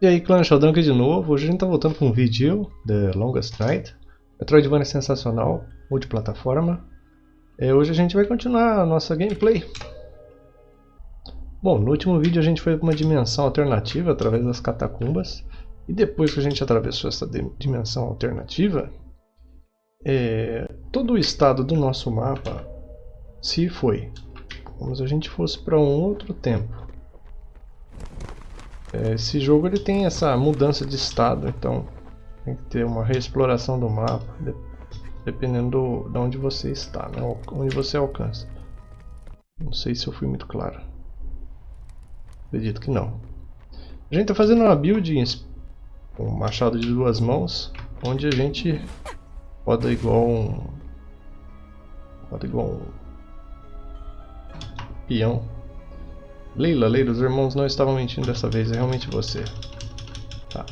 E aí clã Sheldon aqui de novo, hoje a gente tá voltando com um vídeo The Longest Night. Metroidvania sensacional, multiplataforma. E Hoje a gente vai continuar a nossa gameplay. Bom, no último vídeo a gente foi para uma dimensão alternativa através das catacumbas. E depois que a gente atravessou essa dimensão alternativa é, Todo o estado do nosso mapa se foi. Como se a gente fosse para um outro tempo. é, esse jogo ele tem essa mudança de estado, então tem que ter uma reexploração do mapa, dependendo do, de onde você está, né? onde você alcança. Não sei se eu fui muito claro. Acredito que não. A gente está fazendo uma build com um machado de duas mãos, onde a gente roda igual um, roda igual um peão Leila, Leila, os irmãos não estavam mentindo dessa vez, é realmente você. Tá.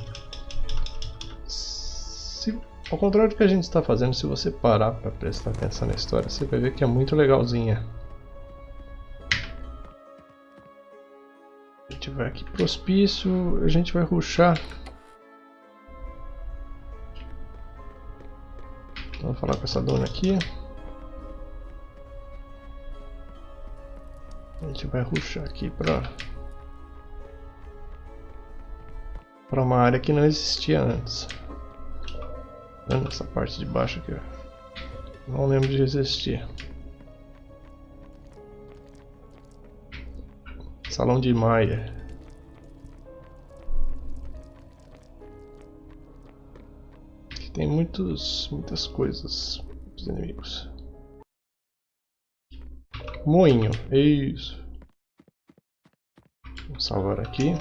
Se, ao contrário do que a gente está fazendo, se você parar para prestar atenção na história, você vai ver que é muito legalzinha. A gente vai aqui pro hospício, a gente vai ruxar. Vamos falar com essa dona aqui. Gente vai ruxar aqui para para uma área que não existia antes. Essa parte de baixo aqui. Não lembro de existir. Salão de Maia. Aqui tem muitos, muitas coisas, os inimigos. Moinho, isso. Vou salvar aqui.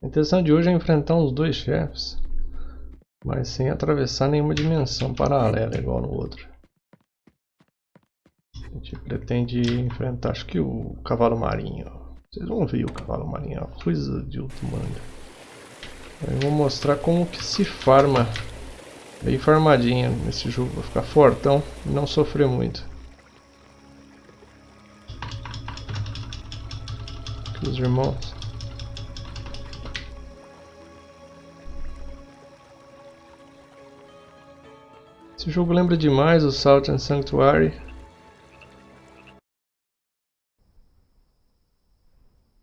A intenção de hoje é enfrentar os dois chefes, mas sem atravessar nenhuma dimensão paralela igual no outro. A gente pretende enfrentar, acho que o cavalo marinho. Vocês vão ver o cavalo marinho, é coisa de outro mundo. Eu vou mostrar como que se farma bem farmadinha nesse jogo, vou ficar fortão e não sofrer muito. Aqui os irmãos. Esse jogo lembra demais o Salt and Sanctuary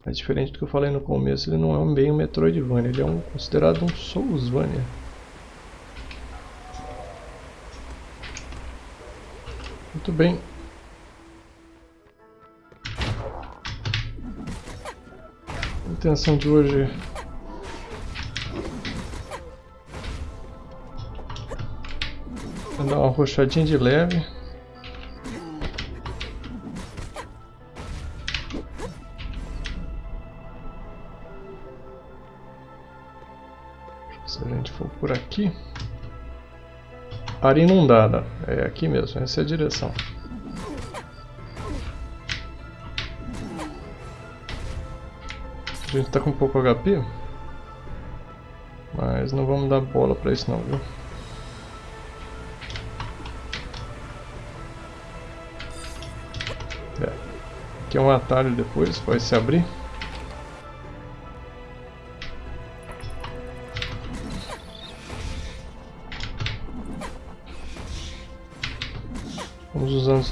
É diferente do que eu falei no começo, ele não é um bem um Metroidvania, ele é um, considerado um Soulsvania. Muito bem. A intenção de hoje é dar uma rochadinha de leve. Área inundada. É aqui mesmo, essa é a direção. A gente tá com pouco HP. Mas não vamos dar bola pra isso não, viu? É. Aqui é um atalho depois, vai se abrir.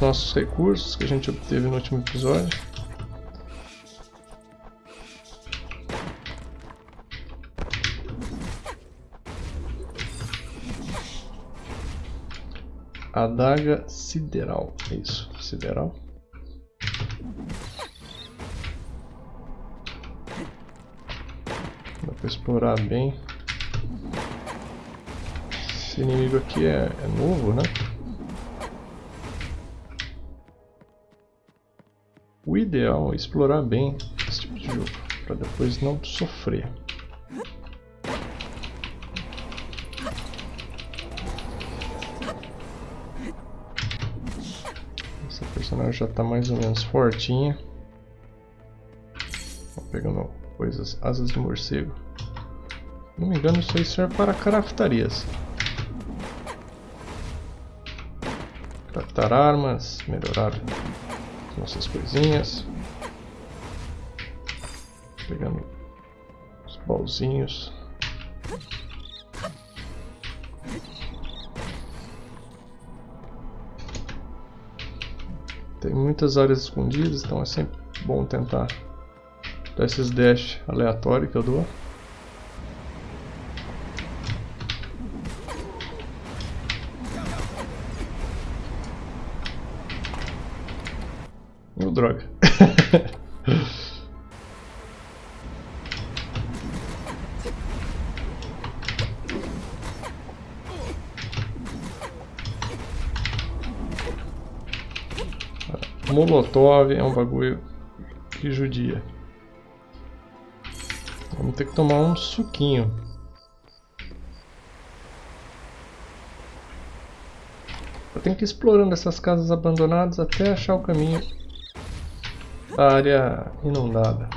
Nossos recursos que a gente obteve no último episódio. Adaga sideral, é isso, sideral. Dá pra explorar bem. Esse inimigo aqui é, é novo, né? Ideal é explorar bem esse tipo de jogo, para depois não sofrer. Essa personagem já está mais ou menos fortinha. pegando coisas, asas de morcego. Não me engano isso aí serve para craftarias. Captar armas, melhorar nossas coisinhas. Pegando os baúzinhos. Tem muitas áreas escondidas, então é sempre bom tentar dar esses dash aleatórios que eu dou. Molotov é um bagulho que judia. Vamos ter que tomar um suquinho. Eu tenho que ir explorando essas casas abandonadas até achar o caminho da área inundada.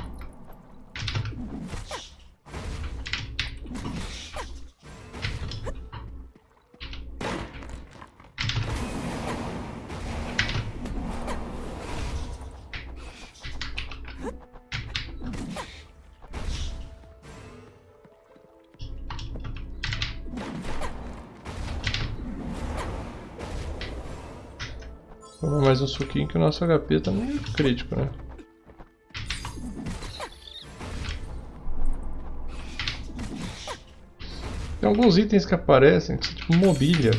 Tomar mais um suquinho que o nosso HP tá meio crítico, né? Tem alguns itens que aparecem, que são tipo mobília.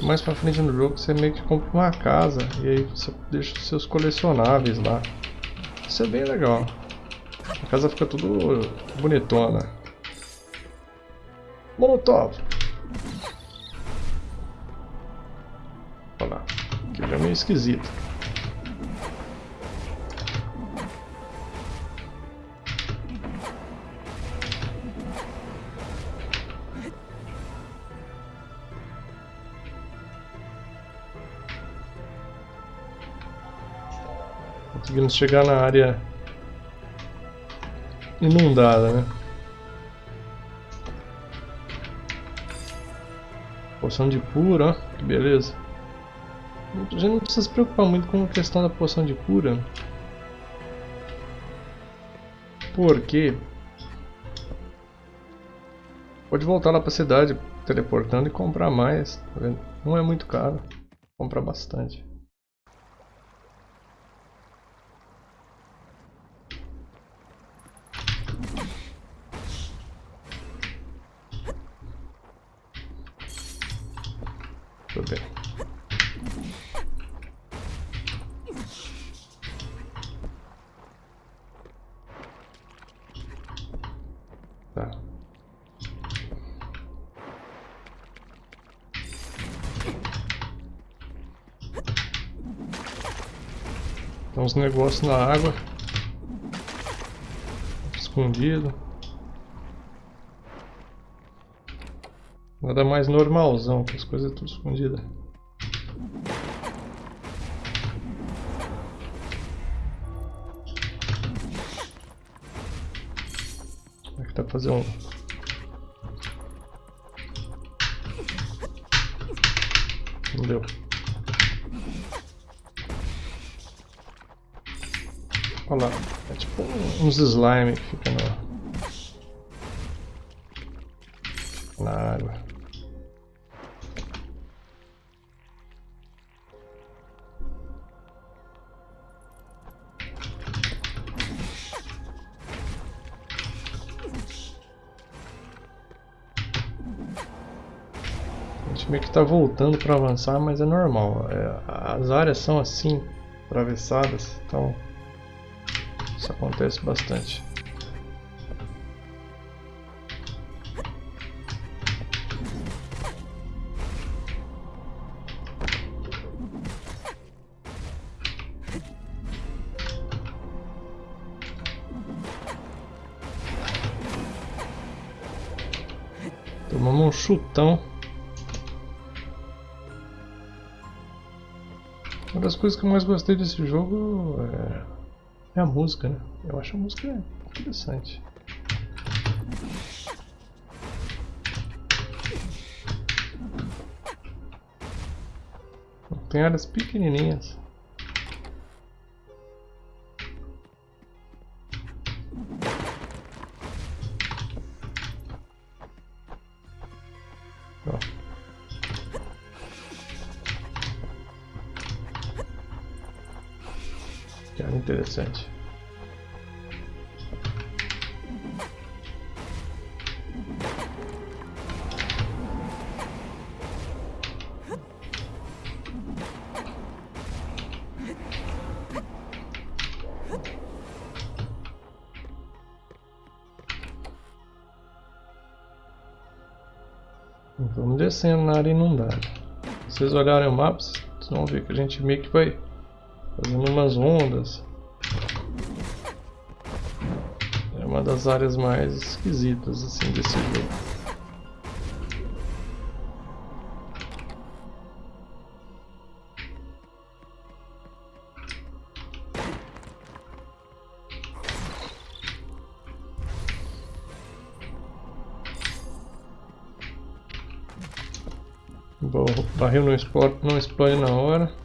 Mais pra frente no jogo você meio que compra uma casa e aí você deixa os seus colecionáveis lá. Isso é bem legal. A casa fica tudo bonitona. Molotov! Esquisito. Conseguimos chegar na área inundada, né? Poção de cura, ó, que beleza. A gente não precisa se preocupar muito com a questão da poção de cura. Porque pode voltar lá para a cidade teleportando e comprar mais. Tá não é muito caro. Comprar bastante. Tudo bem. Tá. Tem uns negócios na água. Escondido. Nada mais normalzão, que as coisas tudo escondidas. Aqui dá pra fazer um... uns slime que fica na, na água. A gente meio que tá voltando para avançar, mas é normal. É, as áreas são assim, atravessadas, então isso acontece bastante. Tomamos um chutão. Uma das coisas que eu mais gostei desse jogo é, é a música, né? Eu acho a música interessante. Tem áreas pequenininhas. Que interessante. Vamos descendo na área inundada. Se vocês olharem o mapa, vocês vão ver que a gente meio que vai fazendo umas ondas. É uma das áreas mais esquisitas assim desse jogo. Barril não explode, não explode na hora.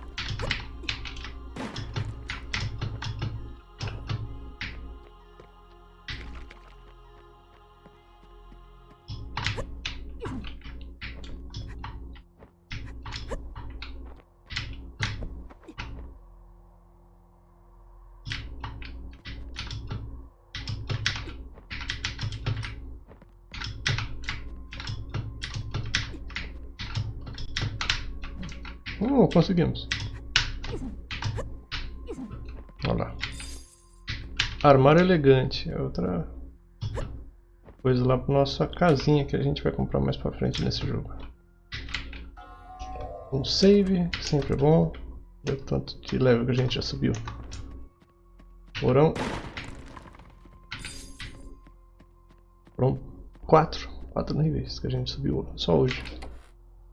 Conseguimos. Olha lá. Armário elegante. É outra coisa lá para nossa casinha que a gente vai comprar mais para frente nesse jogo. Um save, sempre bom. O tanto de level que a gente já subiu. Porão. Foram quatro. Quatro níveis que a gente subiu só hoje.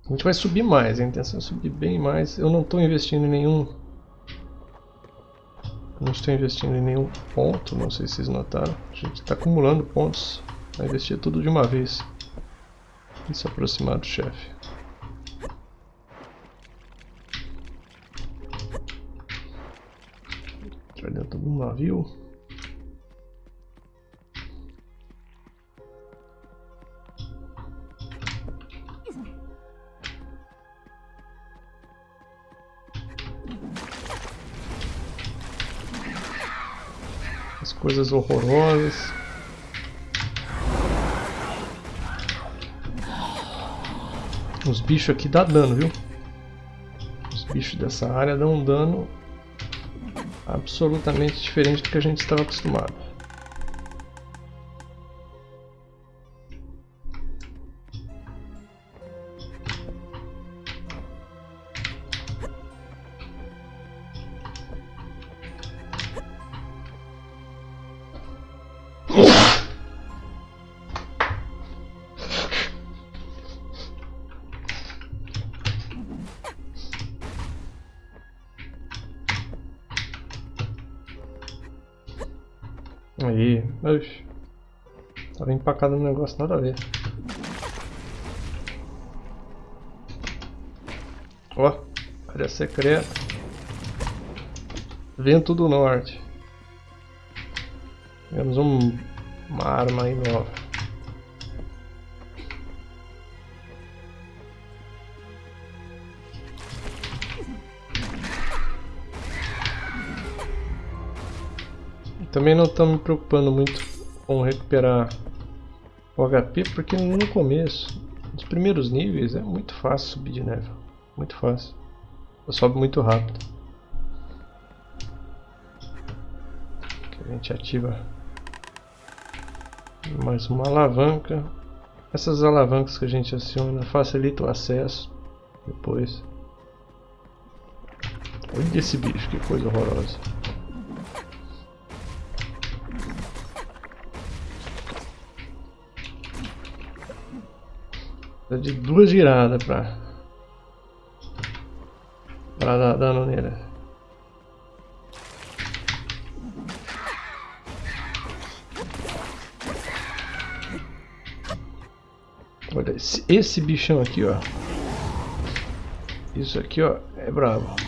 A gente vai subir mais, a intenção é subir bem mais. Eu não estou investindo em nenhum... Não estou investindo em nenhum ponto, não sei se vocês notaram. A gente está acumulando pontos. Vai investir tudo de uma vez. E se aproximar do chefe. Entrar dentro do navio. Coisas horrorosas. Os bichos aqui dá dano, viu? Os bichos dessa área dão um dano absolutamente diferente do que a gente estava acostumado. Oxe. Tava empacado no negócio, nada a ver. Ó, área secreta. Vento do Norte. Temos um, uma arma aí nova. Também não estou me preocupando muito com recuperar o HP, porque no começo, nos primeiros níveis, é muito fácil subir de nível. Muito fácil. Sobe muito rápido. a gente ativa mais uma alavanca. Essas alavancas que a gente aciona facilitam o acesso depois. Olha esse bicho, que coisa horrorosa. De duas giradas pra, pra dar dano nele. Olha, esse, esse bichão aqui, ó. Isso aqui, ó, é brabo.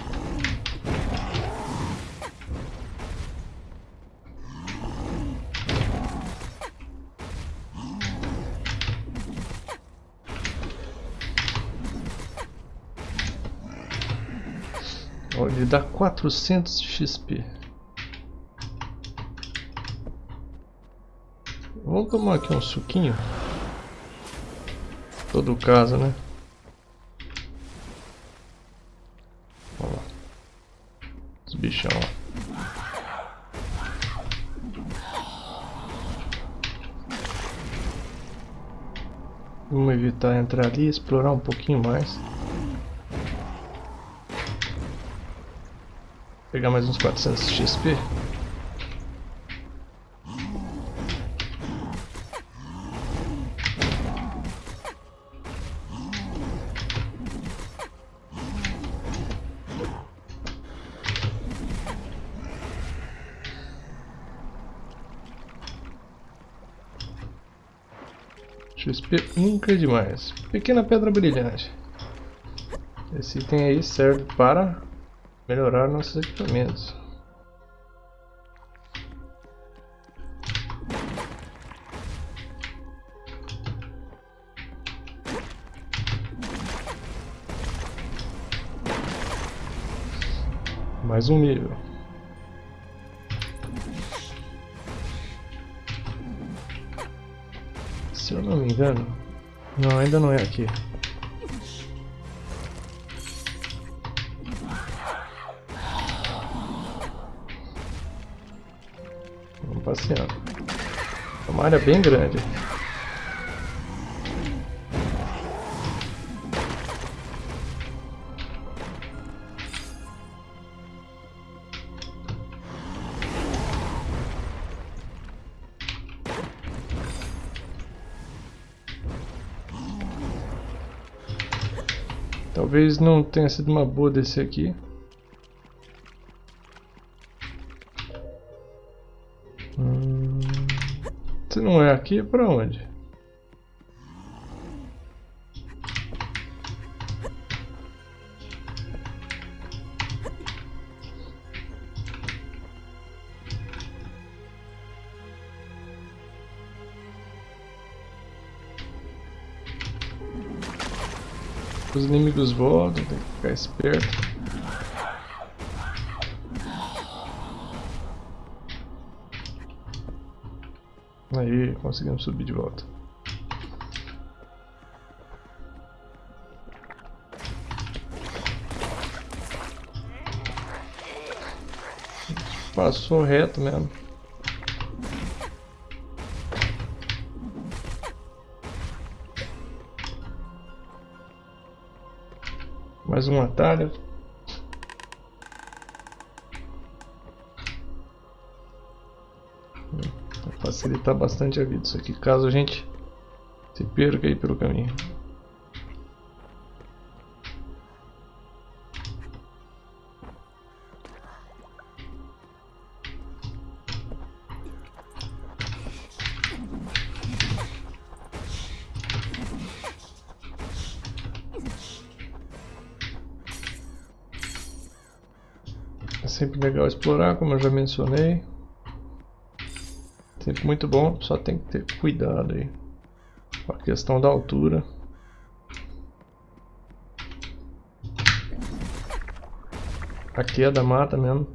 Dá 400 XP. Vamos tomar aqui um suquinho. Todo caso, né? Olha lá. Os bichão. Vamos evitar entrar ali e explorar um pouquinho mais. Pegar mais uns 400 XP. XP nunca é demais. Pequena pedra brilhante. Esse item aí serve para melhorar nossos equipamentos. Mais um nível. Se eu não me engano... Não, ainda não é aqui. Passeando. É uma área bem grande. Talvez não tenha sido uma boa descer aqui. Não é aqui, é pra onde? Os inimigos voltam, tem que ficar esperto. Aí, conseguimos subir de volta. Passou reto mesmo. Mais um atalho. Facilitar bastante a vida isso aqui, caso a gente se perca aí pelo caminho. É sempre legal explorar, como eu já mencionei. Sempre muito bom, só tem que ter cuidado aí com a questão da altura. Aqui é da mata mesmo.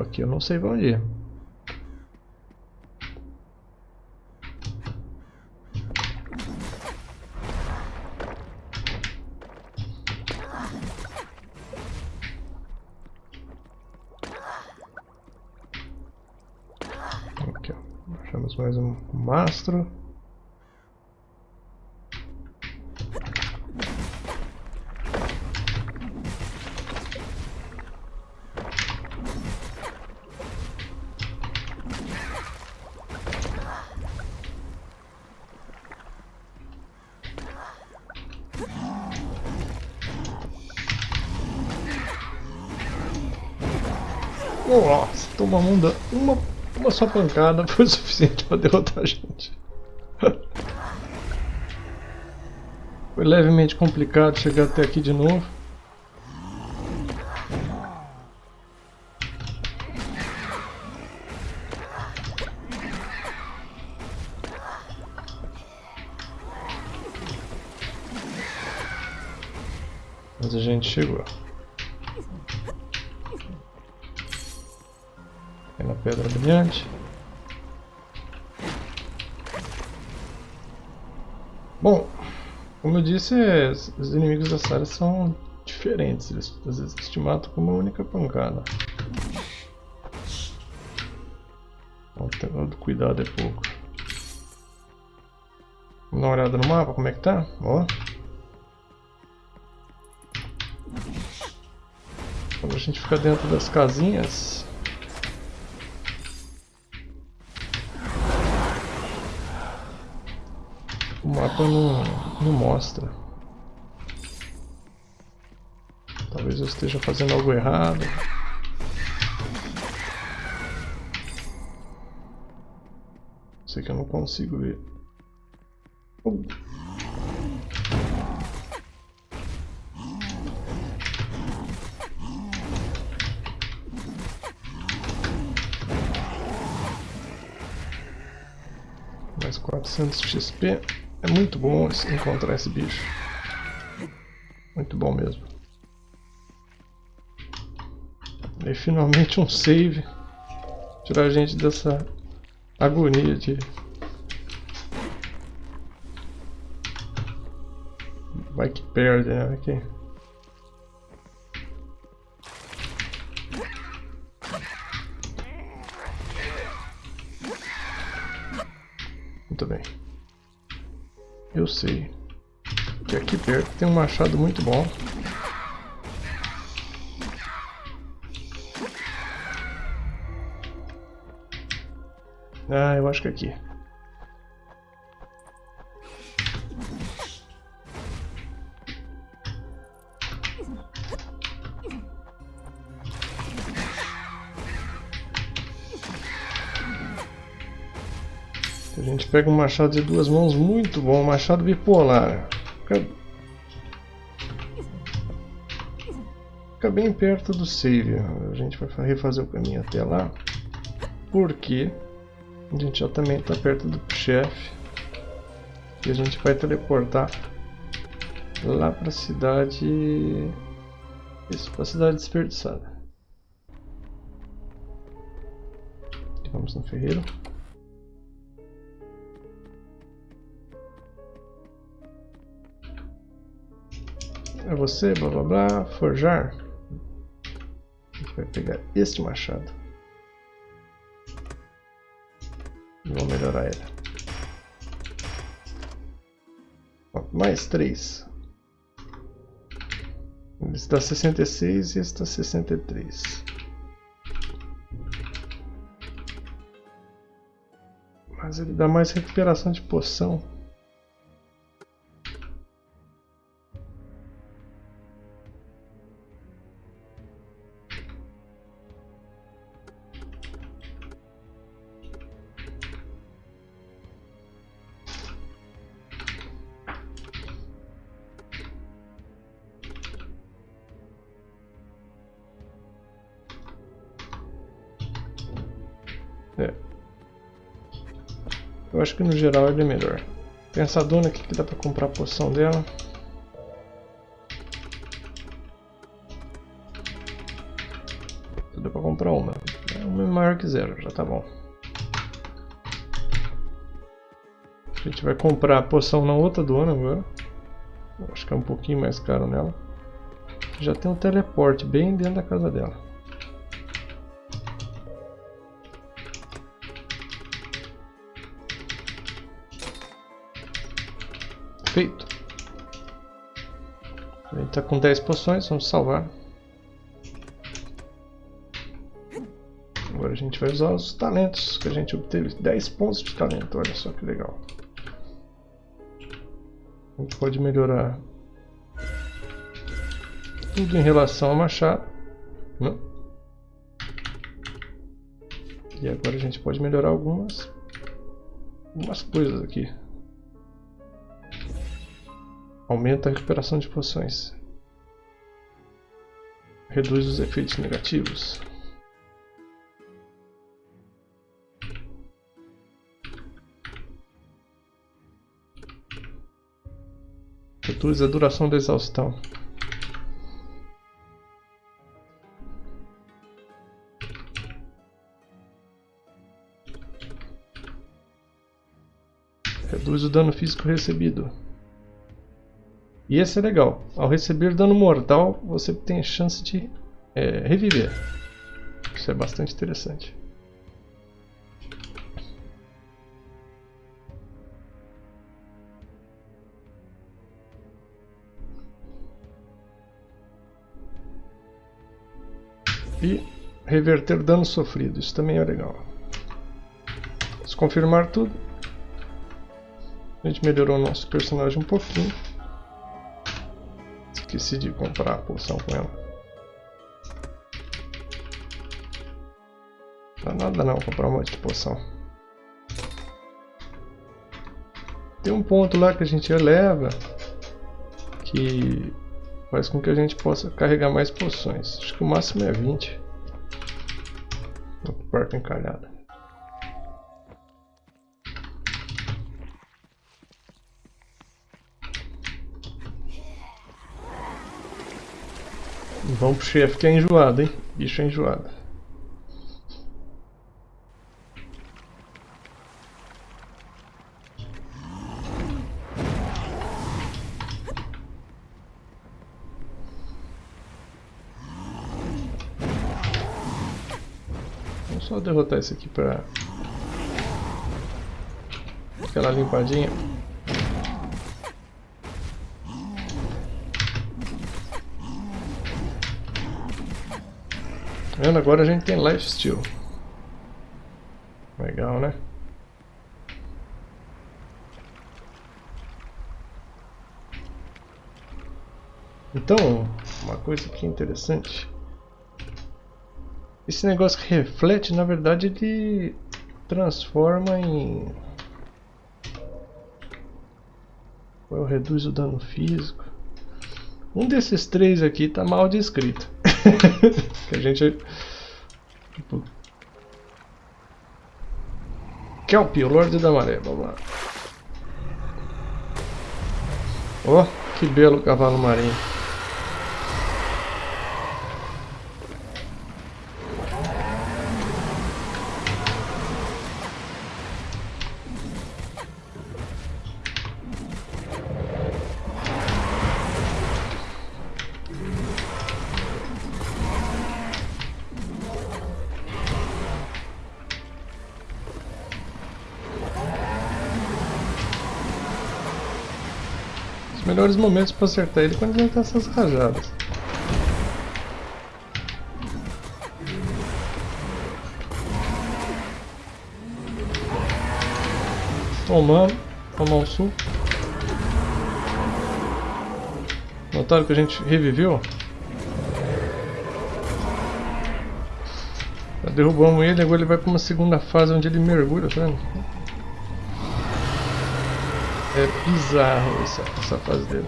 Aqui eu não sei onde ir. Aqui, ó. Achamos mais um mastro. Nossa, toma uma, uma, uma só pancada foi o suficiente para derrotar a gente. Foi levemente complicado chegar até aqui de novo. Os inimigos dessa área são diferentes. Eles às vezes te matam com uma única pancada. Então, cuidado é pouco. Vamos dar uma olhada no mapa, como é que tá? Ó. Quando a gente fica dentro das casinhas, não, não. Talvez eu esteja fazendo algo errado. Sei que eu não consigo ver. Oh. Mais 400 XP. É muito bom encontrar esse bicho. Muito bom mesmo. E finalmente um save. Tirar a gente dessa agonia de... Vai que perde, né? Aqui. Muito sei. Que aqui perto tem um machado muito bom. Ah, eu acho que é aqui. Pega um machado de duas mãos muito bom, um machado bipolar. Fica... Fica bem perto do save. A gente vai refazer o caminho até lá. Porque a gente já também está perto do chefe. E a gente vai teleportar lá para a cidade... Isso, para a cidade desperdiçada. Vamos no ferreiro. É você, blá blá blá, forjar. A gente vai pegar este machado. E vamos melhorar ele. Mais 3. Ele está 66 e está 63. Mas ele dá mais recuperação de poção. Eu acho que no geral ele é melhor. Tem essa dona aqui que dá pra comprar a poção dela. Dá pra comprar uma. Uma é maior que zero, já tá bom. A gente vai comprar a poção na outra dona agora. Eu acho que é um pouquinho mais caro nela. Já tem um teleporte bem dentro da casa dela. A gente está com 10 poções, vamos salvar. Agora a gente vai usar os talentos que a gente obteve. 10 pontos de talento, olha só que legal. A gente pode melhorar tudo em relação ao machado. Né? E agora a gente pode melhorar algumas, algumas coisas aqui. Aumenta a recuperação de poções. Reduz os efeitos negativos. Reduz a duração da exaustão. Reduz o dano físico recebido. E esse é legal. Ao receber dano mortal, você tem a chance de é, reviver. Isso é bastante interessante. E reverter dano sofrido, isso também é legal. Confirmar tudo, a gente melhorou o nosso personagem um pouquinho. Esqueci de comprar a poção com ela. Não dá nada não comprar um monte de poção. Tem um ponto lá que a gente eleva que faz com que a gente possa carregar mais poções. Acho que o máximo é 20. Porta encalhada. Vamos pro chefe que é enjoado, hein? Bicho é enjoado. Vamos só derrotar esse aqui pra... Aquela limpadinha. Vendo? Agora a gente tem lifesteal. Legal, né? Então, uma coisa que é interessante. Esse negócio que reflete, na verdade, ele transforma em... Eu reduzo o dano físico. Um desses três aqui está mal descrito. Que a gente... Tipo... Kelp, o Lorde da Maré, vamos lá. Oh, que belo cavalo marinho. Melhores momentos para acertar ele quando ele tá essas rajadas. Tomando, tomar um suco. Notaram que a gente reviveu? Já derrubamos ele, agora ele vai para uma segunda fase onde ele mergulha, tá vendo? É bizarro essa, essa fase dele.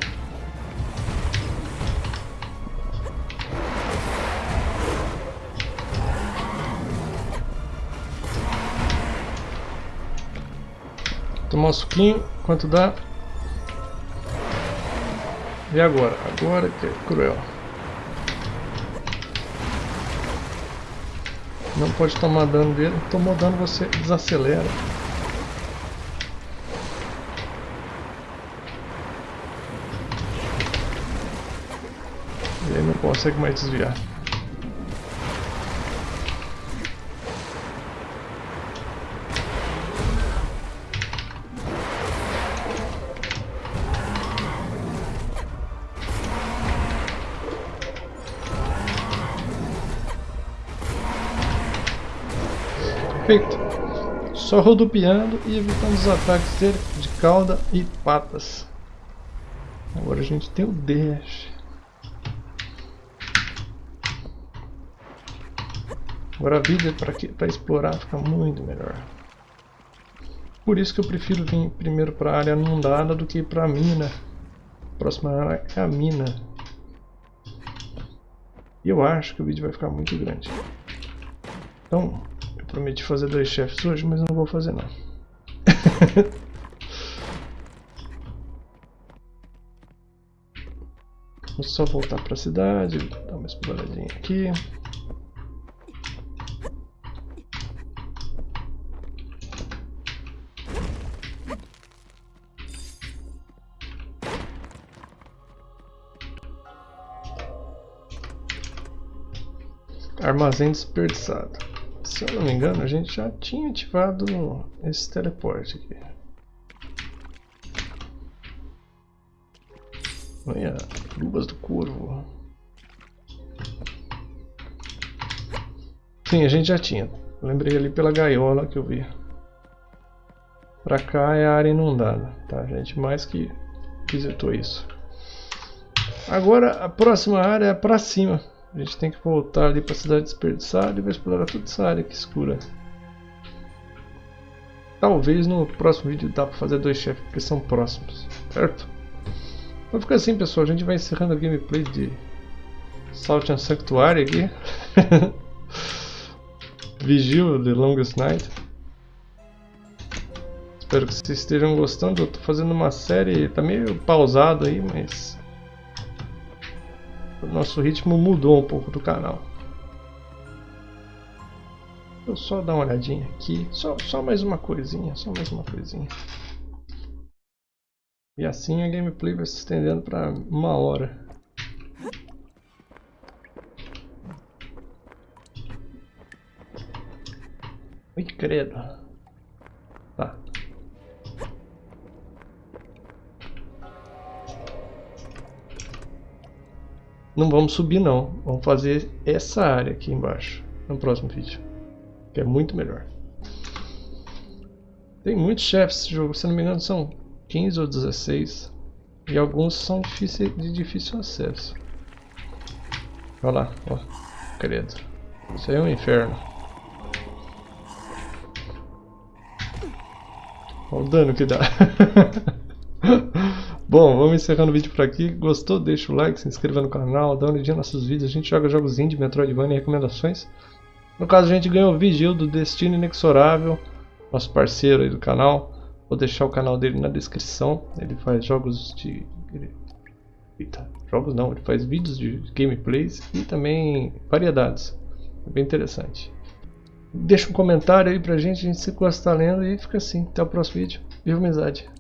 Tomar um suquinho, quanto dá? E agora? Agora que é cruel. Não pode tomar dano dele. Tomou dano, você desacelera. E aí não consegue mais desviar. Perfeito. Só rodopiando e evitando os ataques dele de cauda e patas. Agora a gente tem o dash. Agora a vida para explorar fica muito melhor. Por isso que eu prefiro vir primeiro para a área inundada do que para a mina. próxima área é a mina. E eu acho que o vídeo vai ficar muito grande. Então, eu prometi fazer dois chefes hoje, mas não vou fazer não. Vamos só voltar para a cidade, dar uma exploradinha aqui. Armazém desperdiçado. Se eu não me engano, a gente já tinha ativado esse teleporte aqui. Olha, luvas do corvo. Sim, a gente já tinha. Lembrei ali pela gaiola que eu vi. Pra cá é a área inundada, tá gente? Mais que visitou isso. Agora a próxima área é pra cima. A gente tem que voltar ali para a cidade desperdiçada e vai explorar toda essa área aqui escura. Talvez no próximo vídeo dá para fazer dois chefes porque são próximos, certo? Vai ficar assim pessoal, a gente vai encerrando a gameplay de Salt and Sanctuary aqui. Vigil The Longest Night. Espero que vocês estejam gostando, eu estou fazendo uma série, tá meio pausado aí, mas o nosso ritmo mudou um pouco do canal. Eu só dar uma olhadinha aqui, só, só mais uma coisinha, só mais uma coisinha. E assim a gameplay vai se estendendo para uma hora. Ui, credo. Não vamos subir não, vamos fazer essa área aqui embaixo no próximo vídeo, que é muito melhor. Tem muitos chefes nesse jogo, se não me engano são 15 ou 16 e alguns são de difícil acesso. Olha lá, ó, credo, isso aí é um inferno. Olha o dano que dá. Bom, vamos encerrando o vídeo por aqui. Gostou? Deixa o like, se inscreva no canal, dá uma olhadinha nos nossos vídeos. A gente joga jogos indie, Metroidvania e recomendações. No caso, a gente ganhou o Vigil do Destino Inexorável, nosso parceiro aí do canal. Vou deixar o canal dele na descrição. Ele faz jogos de... Eita, jogos não, ele faz vídeos de gameplays e também variedades. É bem interessante. Deixa um comentário aí pra gente, a gente se gosta lendo e fica assim. Até o próximo vídeo. Viva amizade!